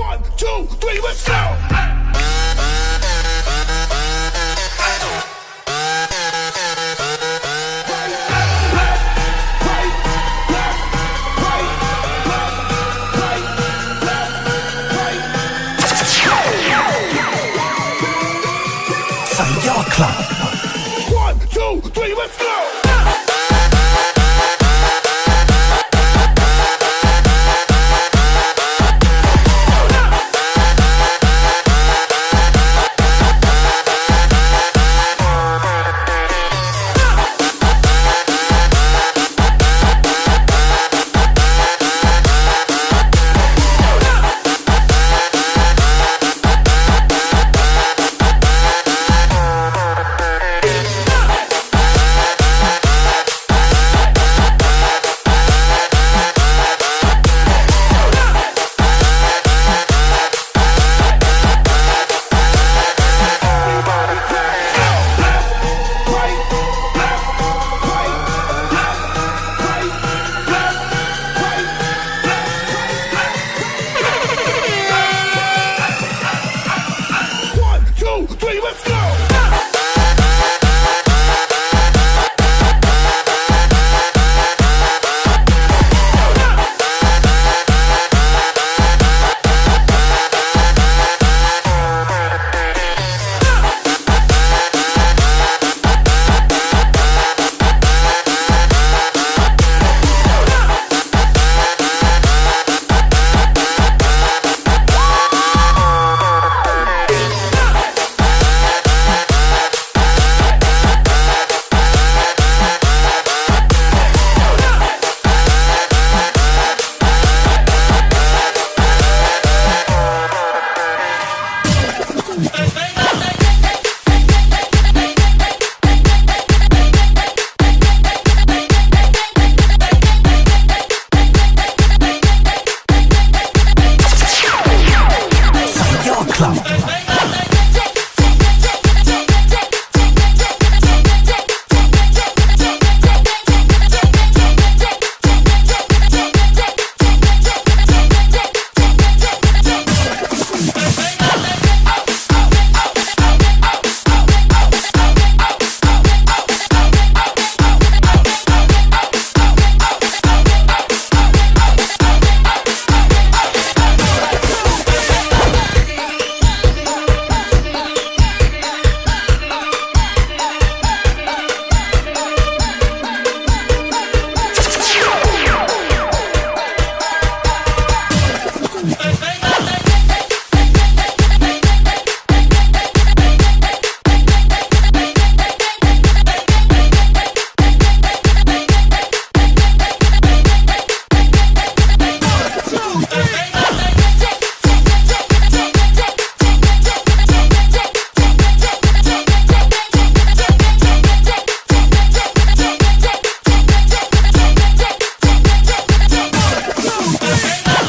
One, two, three, let's go! Three, let's go!